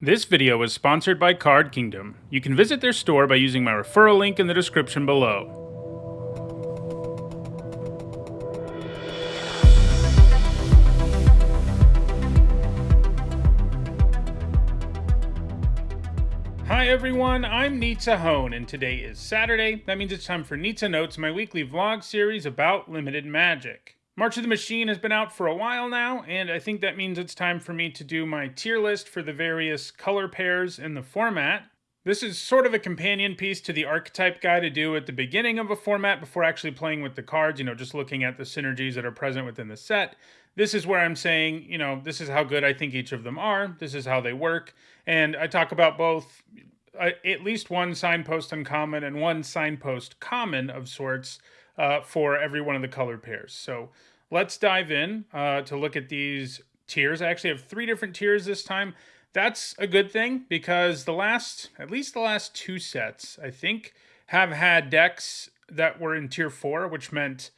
This video is sponsored by Card Kingdom. You can visit their store by using my referral link in the description below. Hi everyone, I'm Nizzahon, and today is Saturday. That means it's time for Nitsa Notes, my weekly vlog series about limited magic. March of the Machine has been out for a while now, and I think that means it's time for me to do my tier list for the various color pairs in the format. This is sort of a companion piece to the archetype guide to do at the beginning of a format before actually playing with the cards, you know, just looking at the synergies that are present within the set. This is where I'm saying, you know, this is how good I think each of them are, this is how they work, and I talk about both uh, at least one signpost uncommon and one signpost common of sorts uh, for every one of the color pairs. So let's dive in uh, to look at these tiers. I actually have three different tiers this time. That's a good thing because the last, at least the last two sets, I think, have had decks that were in tier four, which meant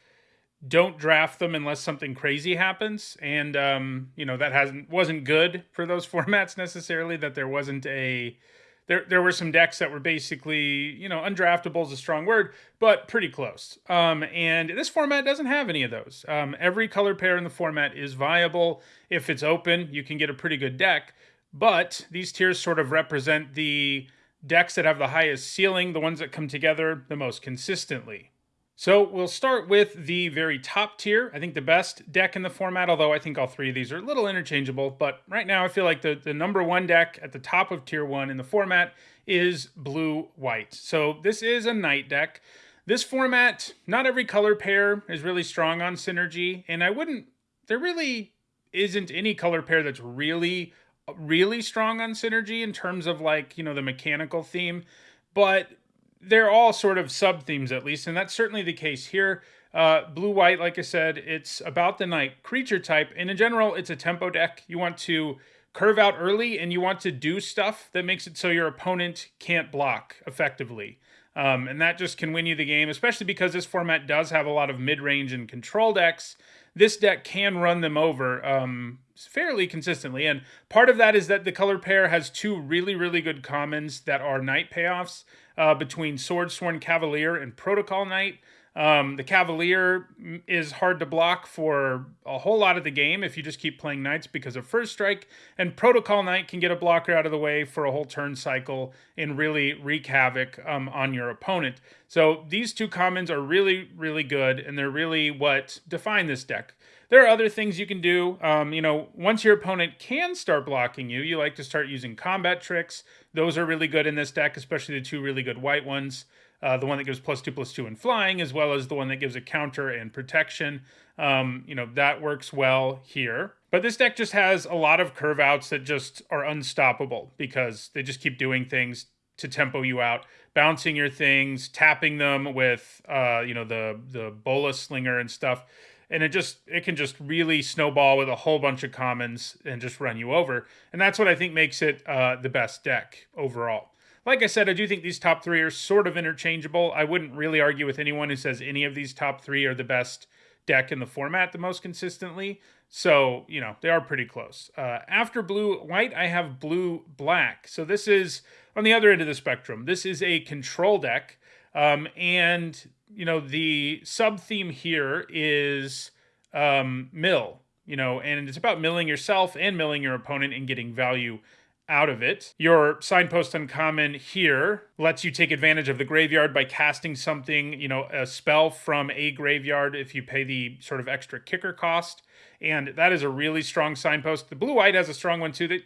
don't draft them unless something crazy happens. And um, you know that hasn't wasn't good for those formats necessarily. That there wasn't a there there were some decks that were basically you know undraftable is a strong word, but pretty close. Um, and this format doesn't have any of those. Um, every color pair in the format is viable if it's open. You can get a pretty good deck, but these tiers sort of represent the decks that have the highest ceiling, the ones that come together the most consistently. So we'll start with the very top tier. I think the best deck in the format, although I think all three of these are a little interchangeable, but right now I feel like the, the number one deck at the top of tier one in the format is blue-white. So this is a knight deck. This format, not every color pair is really strong on synergy, and I wouldn't, there really isn't any color pair that's really, really strong on synergy in terms of like, you know, the mechanical theme. But they're all sort of sub themes at least, and that's certainly the case here. Uh, blue white, like I said, it's about the knight creature type, and in general, it's a tempo deck. You want to curve out early, and you want to do stuff that makes it so your opponent can't block effectively. Um, and that just can win you the game, especially because this format does have a lot of mid range and control decks. This deck can run them over um, fairly consistently. And part of that is that the color pair has two really, really good commons that are knight payoffs uh, between Swordsworn Cavalier and Protocol Knight. Um, the Cavalier is hard to block for a whole lot of the game if you just keep playing Knights because of First Strike, and Protocol Knight can get a blocker out of the way for a whole turn cycle and really wreak havoc um, on your opponent. So these two commons are really, really good, and they're really what define this deck. There are other things you can do. Um, you know, once your opponent can start blocking you, you like to start using combat tricks. Those are really good in this deck, especially the two really good white ones. Uh, the one that gives plus two plus two in flying, as well as the one that gives a counter and protection. Um, you know, that works well here. But this deck just has a lot of curve outs that just are unstoppable because they just keep doing things to tempo you out, bouncing your things, tapping them with, uh, you know, the the bola slinger and stuff and it just it can just really snowball with a whole bunch of commons and just run you over and that's what i think makes it uh, the best deck overall like i said i do think these top three are sort of interchangeable. I wouldn't really argue with anyone who says any of these top three are the best deck in the format the most consistently. So you know they are pretty close. Uh, after blue white i have blue black. So this is on the other end of the spectrum this is a control deck. Um, and you know, the sub theme here is um, mill, you know, and it's about milling yourself and milling your opponent and getting value out of it. Your signpost uncommon here lets you take advantage of the graveyard by casting something, you know, a spell from a graveyard if you pay the sort of extra kicker cost. And that is a really strong signpost. The blue white has a strong one too. That,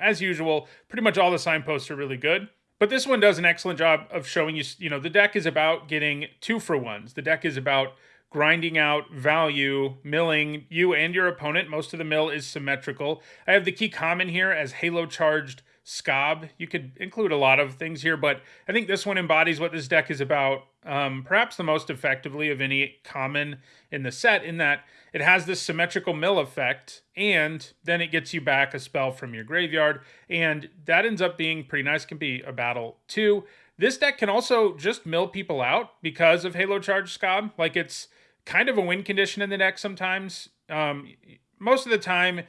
as usual, pretty much all the signposts are really good. But this one does an excellent job of showing you, you know, the deck is about getting two for ones. The deck is about grinding out value, milling you and your opponent. Most of the mill is symmetrical. I have the key common here as halo charged Skaab. You could include a lot of things here, but I think this one embodies what this deck is about um, perhaps the most effectively of any common in the set in that it has this symmetrical mill effect and then it gets you back a spell from your graveyard and that ends up being pretty nice can be a battle too this deck can also just mill people out because of halo charge Skaab like it's kind of a win condition in the deck sometimes um, most of the time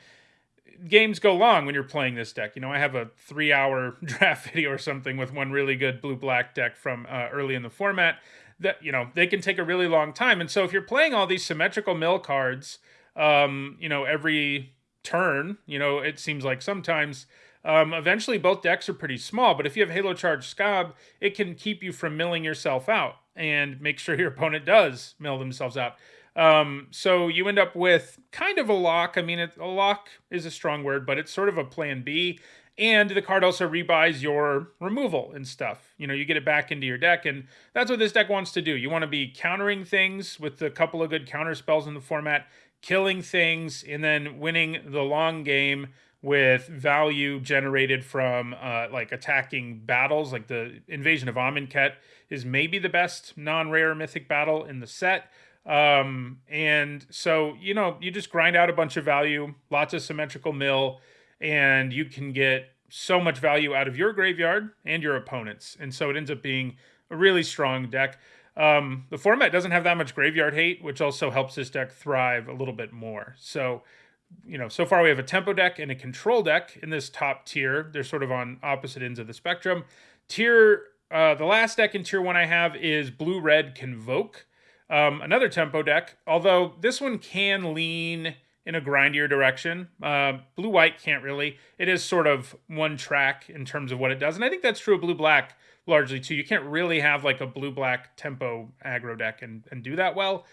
games go long when you're playing this deck. You know, I have a three hour draft video or something with one really good blue black deck from uh, early in the format that, you know, they can take a really long time. And so if you're playing all these symmetrical mill cards, um, you know, every turn, you know, it seems like sometimes. Um, eventually, both decks are pretty small, but if you have Halo Charge Skaab, it can keep you from milling yourself out and make sure your opponent does mill themselves out. Um, so you end up with kind of a lock. I mean, it, a lock is a strong word, but it's sort of a plan B. And the card also rebuys your removal and stuff. You know, you get it back into your deck, and that's what this deck wants to do. You want to be countering things with a couple of good counter spells in the format, killing things, and then winning the long game with value generated from uh, like attacking battles. Like the Invasion of Amonkhet is maybe the best non-rare mythic battle in the set. Um, and so, you know, you just grind out a bunch of value, lots of symmetrical mill, and you can get so much value out of your graveyard and your opponents. And so it ends up being a really strong deck. Um, the format doesn't have that much graveyard hate, which also helps this deck thrive a little bit more. So, you know, so far we have a tempo deck and a control deck in this top tier. They're sort of on opposite ends of the spectrum. Tier, uh, the last deck in tier one I have is blue red convoke. Um, another tempo deck, although this one can lean in a grindier direction. Uh, blue white can't really. It is sort of one track in terms of what it does, and I think that's true of blue black largely too. You can't really have like a blue black tempo aggro deck and, and do that well,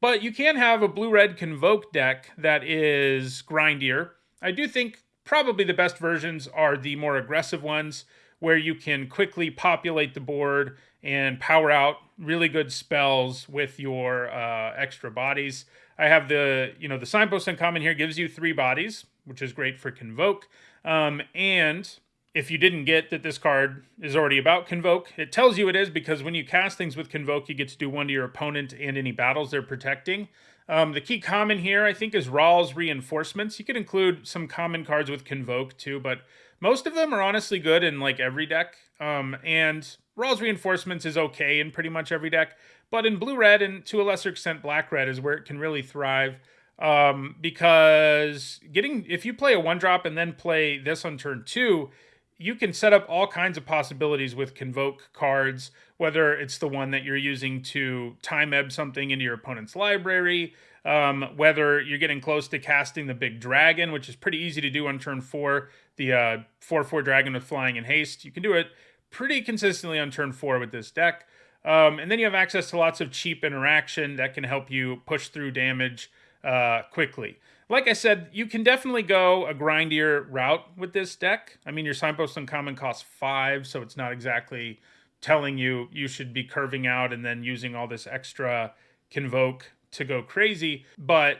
but you can have a blue red convoke deck that is grindier. I do think probably the best versions are the more aggressive ones where you can quickly populate the board and power out really good spells with your uh, extra bodies. I have the, you know, the signpost uncommon here gives you three bodies, which is great for convoke. Um, and if you didn't get that this card is already about convoke, it tells you it is because when you cast things with convoke, you get to do one to your opponent and any battles they're protecting. Um, the key common here, I think, is Ral's reinforcements. You could include some common cards with convoke too, but most of them are honestly good in like every deck. Um, and Ral's reinforcements is okay in pretty much every deck, but in blue red and to a lesser extent black red is where it can really thrive. Um, because getting if you play a one drop and then play this on turn two, you can set up all kinds of possibilities with convoke cards, whether it's the one that you're using to time ebb something into your opponent's library, um, whether you're getting close to casting the big dragon, which is pretty easy to do on turn four, the uh, 4 4 dragon with flying and haste. You can do it pretty consistently on turn four with this deck. Um, and then you have access to lots of cheap interaction that can help you push through damage uh, quickly. Like I said, you can definitely go a grindier route with this deck. I mean, your signpost uncommon costs five, so it's not exactly telling you you should be curving out and then using all this extra convoke to go crazy. But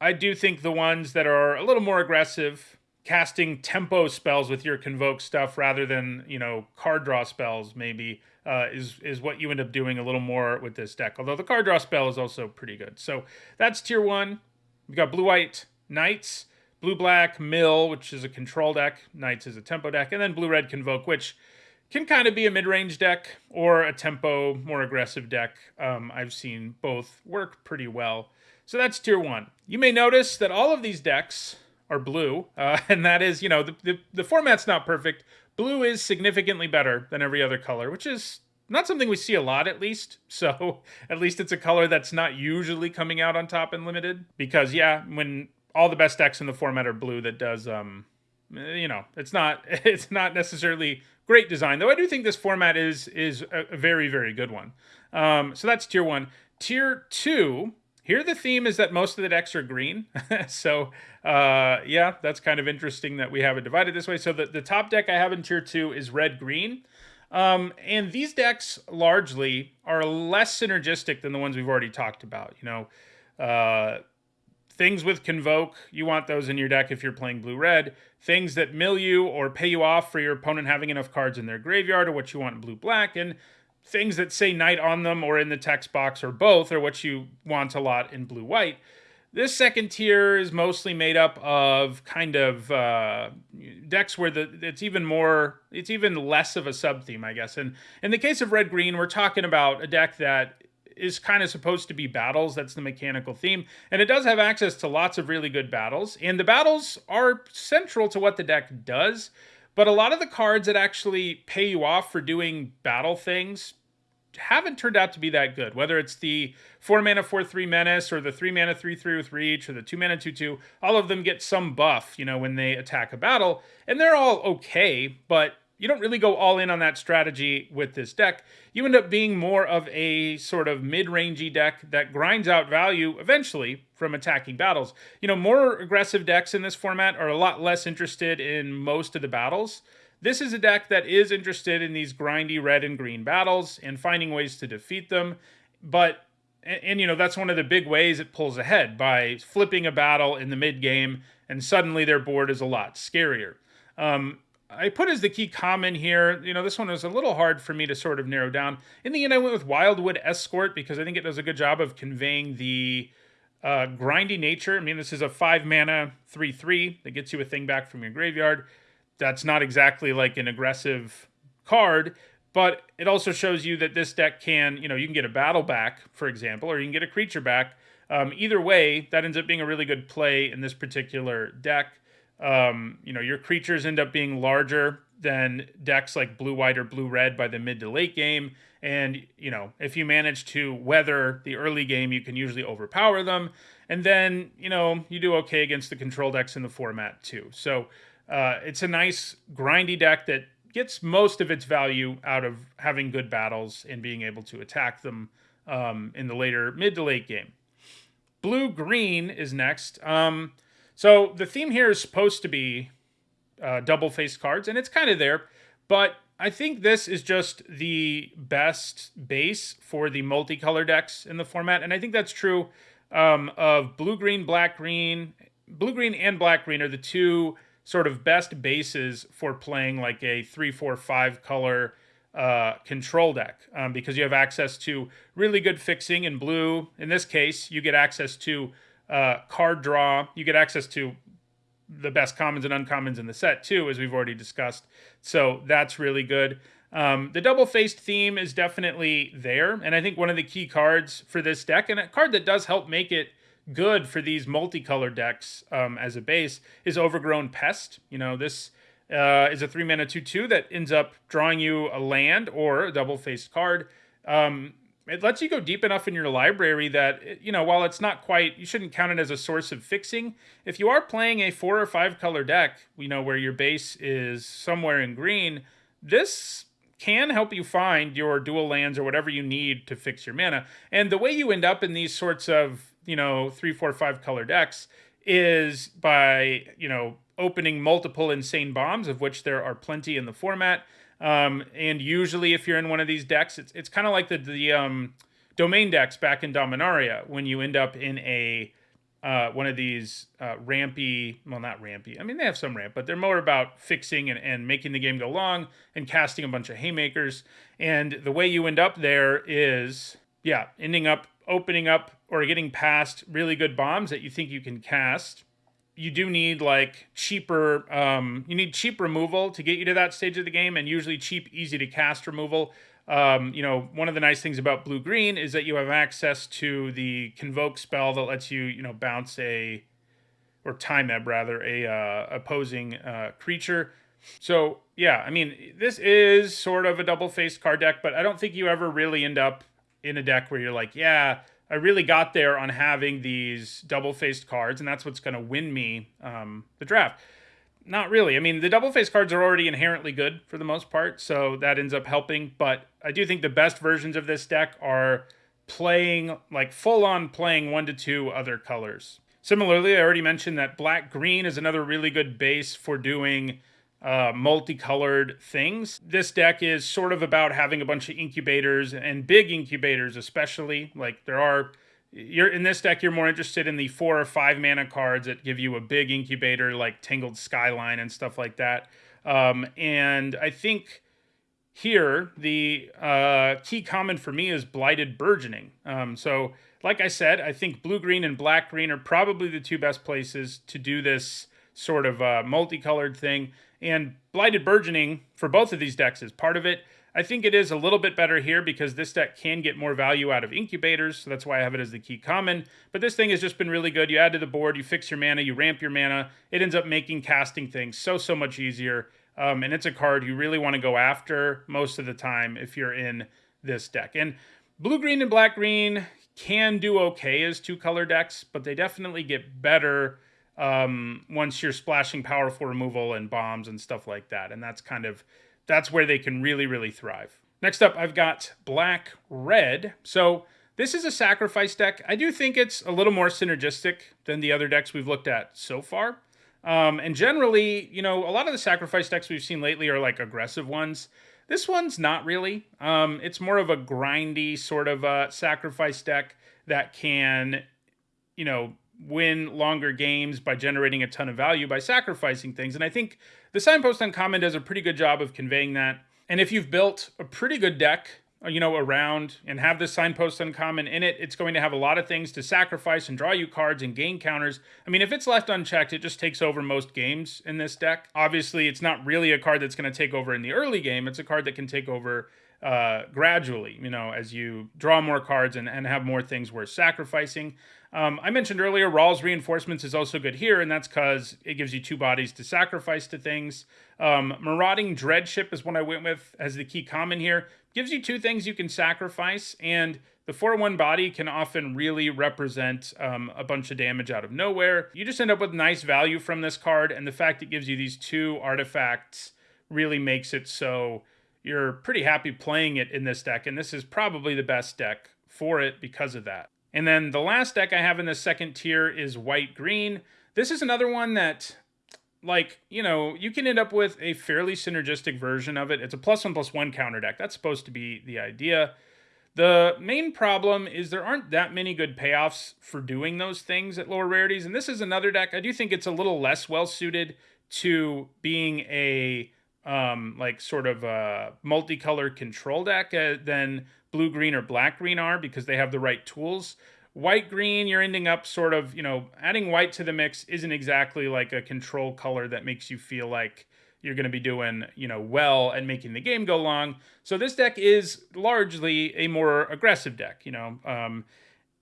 I do think the ones that are a little more aggressive casting tempo spells with your convoke stuff rather than you know card draw spells maybe uh, is is what you end up doing a little more with this deck. Although the card draw spell is also pretty good. So that's tier one. We've got blue white knights, blue black mill, which is a control deck. Knights is a tempo deck, and then blue red convoke, which can kind of be a mid range deck or a tempo more aggressive deck. Um, I've seen both work pretty well. So that's tier one. You may notice that all of these decks are blue, uh, and that is, you know, the, the, the format's not perfect. Blue is significantly better than every other color, which is not something we see a lot at least. So at least it's a color that's not usually coming out on top in limited. Because yeah, when all the best decks in the format are blue, that does um, you know, it's not it's not necessarily great design. Though I do think this format is is a, a very very good one. Um, so that's tier one. Tier two here, the theme is that most of the decks are green. so, uh, yeah, that's kind of interesting that we have it divided this way. So, the, the top deck I have in tier two is red green. Um, and these decks largely are less synergistic than the ones we've already talked about. You know, uh, things with Convoke, you want those in your deck if you're playing blue red. Things that mill you or pay you off for your opponent having enough cards in their graveyard or what you want in blue black. And things that say knight on them or in the text box or both are what you want a lot in blue white. This second tier is mostly made up of kind of uh, decks where the it's even more it's even less of a sub theme, I guess. And in the case of red green, we're talking about a deck that is kind of supposed to be battles. That's the mechanical theme. And it does have access to lots of really good battles. And the battles are central to what the deck does. But a lot of the cards that actually pay you off for doing battle things haven't turned out to be that good. Whether it's the 4 mana 4 3 menace or the 3 mana 3 3 with reach or the 2 mana 2 2, all of them get some buff, you know, when they attack a battle. And they're all okay, but you don't really go all in on that strategy with this deck. You end up being more of a sort of mid-rangey deck that grinds out value eventually from attacking battles. You know, more aggressive decks in this format are a lot less interested in most of the battles. This is a deck that is interested in these grindy red and green battles and finding ways to defeat them. But and, and, you know that's one of the big ways it pulls ahead by flipping a battle in the mid game and suddenly their board is a lot scarier um, I put as the key common here, you know, this one was a little hard for me to sort of narrow down. In the end, I went with Wildwood Escort because I think it does a good job of conveying the uh, grindy nature. I mean, this is a five mana 3 3 that gets you a thing back from your graveyard. That's not exactly like an aggressive card, but it also shows you that this deck can, you know, you can get a battle back, for example, or you can get a creature back. Um, either way, that ends up being a really good play in this particular deck. Um, you know, your creatures end up being larger than decks like blue white or blue red by the mid to late game. And, you know, if you manage to weather the early game, you can usually overpower them. And then, you know, you do okay against the control decks in the format too. So uh, it's a nice grindy deck that gets most of its value out of having good battles and being able to attack them um, in the later mid to late game. Blue green is next. Um, so the theme here is supposed to be uh, double faced cards, and it's kind of there, but I think this is just the best base for the multicolor decks in the format, and I think that's true um, of blue green, black green. Blue green and black green are the two sort of best bases for playing like a three, four, five color uh, control deck um, because you have access to really good fixing in blue. In this case, you get access to uh, card draw. You get access to the best commons and uncommons in the set too, as we've already discussed. So that's really good. Um, the double faced theme is definitely there, and I think one of the key cards for this deck, and a card that does help make it good for these multicolor decks um, as a base, is Overgrown Pest. You know, this uh, is a three mana 2 2 that ends up drawing you a land or a double faced card. Um, it lets you go deep enough in your library that eh, you know while it's not quite you shouldn't count it as a source of fixing. If you are playing a four or five color deck you know where your base is somewhere in green this can help you find your dual lands or whatever you need to fix your mana. And the way you end up in these sorts of you know three four five color decks is by you know opening multiple insane bombs of which there are plenty in the format um, and usually, if you're in one of these decks, it's it's kind of like the the um, domain decks back in Dominaria when you end up in a uh, one of these uh, rampy, well, not rampy. I mean, they have some ramp, but they're more about fixing and, and making the game go long and casting a bunch of haymakers. And the way you end up there is, yeah, ending up opening up or getting past really good bombs that you think you can cast you do need like cheaper um, you need cheap removal to get you to that stage of the game and usually cheap easy to cast removal. Um, you know one of the nice things about blue green is that you have access to the convoke spell that lets you you know bounce a or time ebb rather a uh, opposing uh, creature. So yeah i mean this is sort of a double faced card deck but i don't think you ever really end up in a deck where you're like yeah I really got there on having these double faced cards, and that's what's going to win me um, the draft. Not really. I mean, the double faced cards are already inherently good for the most part, so that ends up helping. But I do think the best versions of this deck are playing, like full on playing one to two other colors. Similarly, I already mentioned that black green is another really good base for doing uh, multicolored things. This deck is sort of about having a bunch of incubators and big incubators, especially. Like there are, you're in this deck, you're more interested in the four or five mana cards that give you a big incubator, like Tangled Skyline and stuff like that. Um, and I think here the uh, key common for me is Blighted Burgeoning. Um, so, like I said, I think blue green and black green are probably the two best places to do this sort of uh, multicolored thing. And Blighted Burgeoning for both of these decks is part of it. I think it is a little bit better here because this deck can get more value out of incubators, so that's why I have it as the key common. But this thing has just been really good. You add to the board, you fix your mana, you ramp your mana. It ends up making casting things so, so much easier. Um, and it's a card you really want to go after most of the time if you're in this deck. And blue green and black green can do okay as two color decks, but they definitely get better um, once you're splashing powerful removal and bombs and stuff like that. And that's kind of that's where they can really, really thrive. Next up, I've got Black Red. So this is a sacrifice deck. I do think it's a little more synergistic than the other decks we've looked at so far. Um, and generally, you know, a lot of the sacrifice decks we've seen lately are like aggressive ones. This one's not really. Um, it's more of a grindy sort of uh, sacrifice deck that can, you know, win longer games by generating a ton of value by sacrificing things. And I think the Signpost Uncommon does a pretty good job of conveying that. And if you've built a pretty good deck, uh, you know, around and have the Signpost Uncommon in it, it's going to have a lot of things to sacrifice and draw you cards and gain counters. I mean, if it's left unchecked, it just takes over most games in this deck. Obviously, it's not really a card that's going to take over in the early game. It's a card that can take over uh, gradually, you know, as you draw more cards and, and have more things worth sacrificing. Um, I mentioned earlier, Ral's Reinforcements is also good here, and that's because it gives you two bodies to sacrifice to things. Um, Marauding Dreadship is one I went with as the key common here. Gives you two things you can sacrifice, and the 4-1 body can often really represent um, a bunch of damage out of nowhere. You just end up with nice value from this card, and the fact it gives you these two artifacts really makes it so you're pretty happy playing it in this deck, and this is probably the best deck for it because of that. And then the last deck I have in the second tier is white green. This is another one that, like, you know, you can end up with a fairly synergistic version of it. It's a plus one plus one counter deck. That's supposed to be the idea. The main problem is there aren't that many good payoffs for doing those things at lower rarities. And this is another deck. I do think it's a little less well suited to being a um, like sort of a multicolored control deck uh, than blue green or black green are because they have the right tools. White green, you're ending up sort of, you know, adding white to the mix isn't exactly like a control color that makes you feel like you're going to be doing, you know, well and making the game go long. So this deck is largely a more aggressive deck, you know. Um,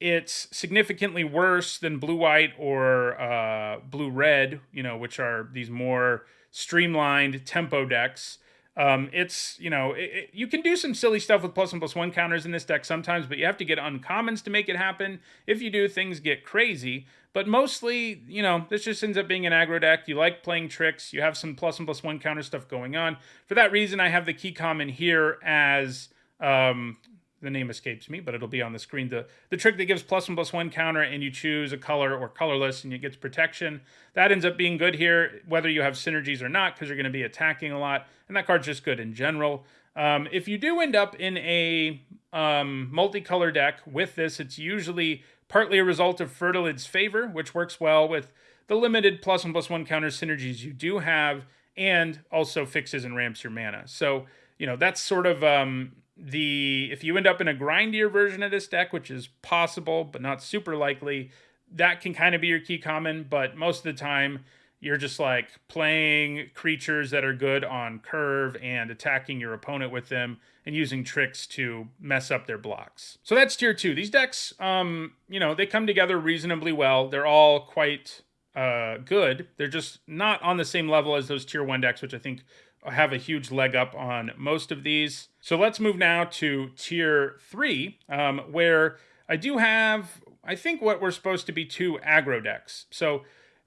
it's significantly worse than blue white or uh, blue red, you know, which are these more streamlined tempo decks. Um, it's you know it, it, you can do some silly stuff with plus one plus one counters in this deck sometimes, but you have to get uncommons to make it happen. If you do, things get crazy. But mostly, you know, this just ends up being an aggro deck. You like playing tricks. You have some plus one plus one counter stuff going on. For that reason, I have the key common here as um, the name escapes me, but it'll be on the screen. The the trick that gives plus one plus one counter and you choose a color or colorless and it gets protection. That ends up being good here, whether you have synergies or not, because you're going to be attacking a lot. And that card's just good in general. Um, if you do end up in a um, multicolor deck with this, it's usually partly a result of Fertilid's favor, which works well with the limited plus one plus one counter synergies you do have, and also fixes and ramps your mana. So, you know, that's sort of um, the if you end up in a grindier version of this deck, which is possible but not super likely, that can kind of be your key common. But most of the time, you're just like playing creatures that are good on curve and attacking your opponent with them and using tricks to mess up their blocks. So that's tier two. These decks, um, you know, they come together reasonably well. They're all quite uh, good. They're just not on the same level as those tier one decks, which I think have a huge leg up on most of these. So let's move now to tier three, um, where I do have, I think, what we're supposed to be two aggro decks. So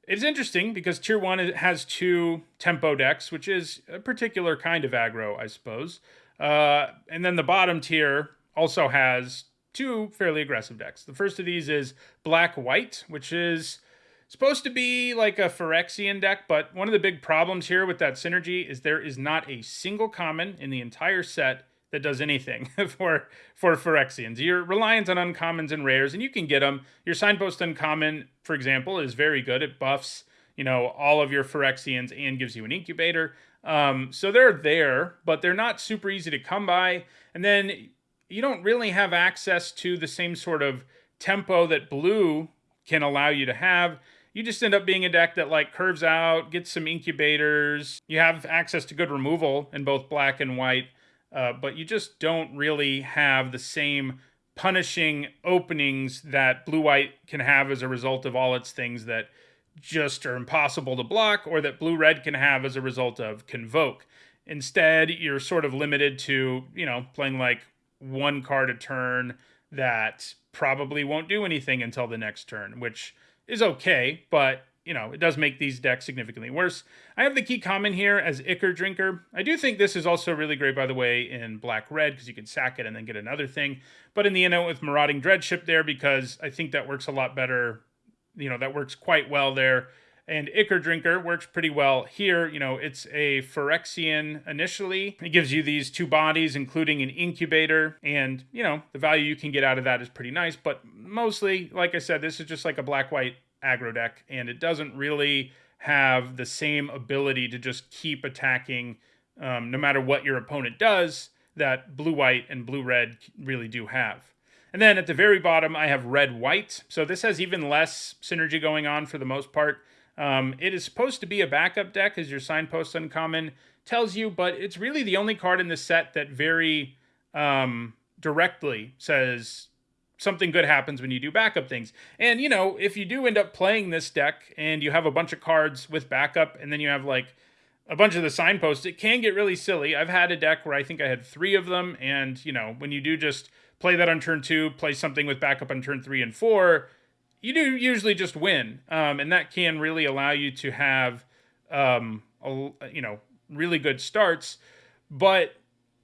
it's interesting because tier one has two tempo decks, which is a particular kind of aggro, I suppose. Uh, and then the bottom tier also has two fairly aggressive decks. The first of these is black white, which is supposed to be like a Phyrexian deck, but one of the big problems here with that synergy is there is not a single common in the entire set that does anything for for Phyrexians. You're reliant on uncommons and rares, and you can get them. Your signpost uncommon, for example, is very good. It buffs, you know, all of your Phyrexians and gives you an incubator. Um, so they're there, but they're not super easy to come by. And then you don't really have access to the same sort of tempo that blue can allow you to have you just end up being a deck that like curves out, gets some incubators. You have access to good removal in both black and white, uh, but you just don't really have the same punishing openings that blue white can have as a result of all its things that just are impossible to block or that blue red can have as a result of convoke. Instead, you're sort of limited to, you know, playing like one card a turn that probably won't do anything until the next turn, which is okay, but you know, it does make these decks significantly worse. I have the key common here as Ichor Drinker. I do think this is also really great, by the way, in black-red, because you can sack it and then get another thing. But in the end, with Marauding Dreadship there, because I think that works a lot better. You know, that works quite well there. And Ichor Drinker works pretty well here. You know, it's a Phyrexian initially. It gives you these two bodies, including an incubator. And, you know, the value you can get out of that is pretty nice. But mostly, like I said, this is just like a black-white aggro deck, and it doesn't really have the same ability to just keep attacking um, no matter what your opponent does that blue white and blue red really do have. And then at the very bottom, I have red white. So this has even less synergy going on for the most part. Um, it is supposed to be a backup deck, as your signpost uncommon tells you, but it's really the only card in the set that very um, directly says something good happens when you do backup things. And, you know, if you do end up playing this deck and you have a bunch of cards with backup and then you have like a bunch of the signposts, it can get really silly. I've had a deck where I think I had three of them. And, you know, when you do just play that on turn two, play something with backup on turn three and four, you do usually just win. Um, and that can really allow you to have, um, a, you know, really good starts. But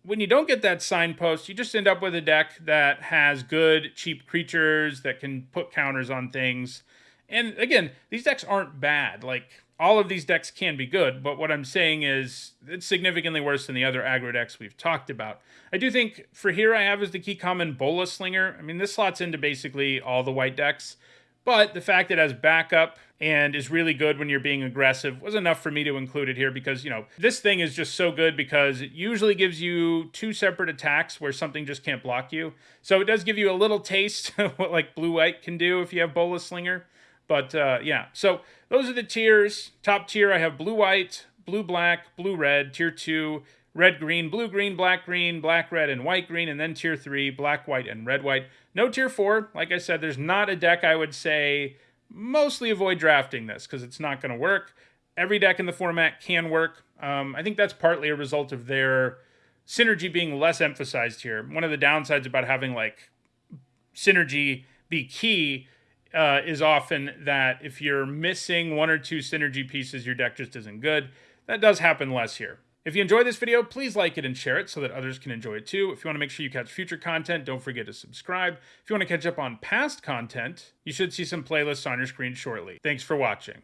when you don't get that signpost, you just end up with a deck that has good, cheap creatures that can put counters on things. And again, these decks aren't bad. Like, all of these decks can be good, but what I'm saying is it's significantly worse than the other aggro decks we've talked about. I do think for here I have is the key common Bola Slinger. I mean, this slots into basically all the white decks. But the fact that it has backup and is really good when you're being aggressive was enough for me to include it here because, you know, this thing is just so good because it usually gives you two separate attacks where something just can't block you. So it does give you a little taste of what like blue white can do if you have Bola Slinger. But uh, yeah, so those are the tiers. Top tier, I have blue white, blue black, blue red. Tier two, red green, blue green, black green, black red, and white green, and then tier three, black white and red white. No tier four. Like I said, there's not a deck I would say mostly avoid drafting this because it's not going to work. Every deck in the format can work. Um, I think that's partly a result of their synergy being less emphasized here. One of the downsides about having like synergy be key uh, is often that if you're missing one or two synergy pieces, your deck just isn't good. That does happen less here. If you enjoyed this video, please like it and share it so that others can enjoy it too. If you want to make sure you catch future content, don't forget to subscribe. If you want to catch up on past content, you should see some playlists on your screen shortly. Thanks for watching.